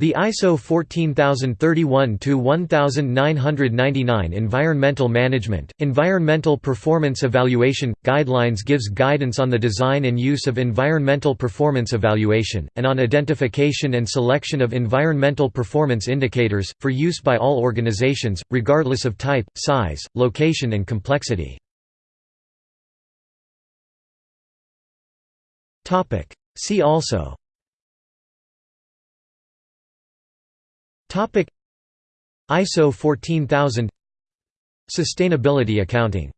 The ISO 14031-1999 Environmental Management, Environmental Performance Evaluation – Guidelines gives guidance on the design and use of environmental performance evaluation, and on identification and selection of environmental performance indicators, for use by all organizations, regardless of type, size, location and complexity. See also ISO 14000 Sustainability accounting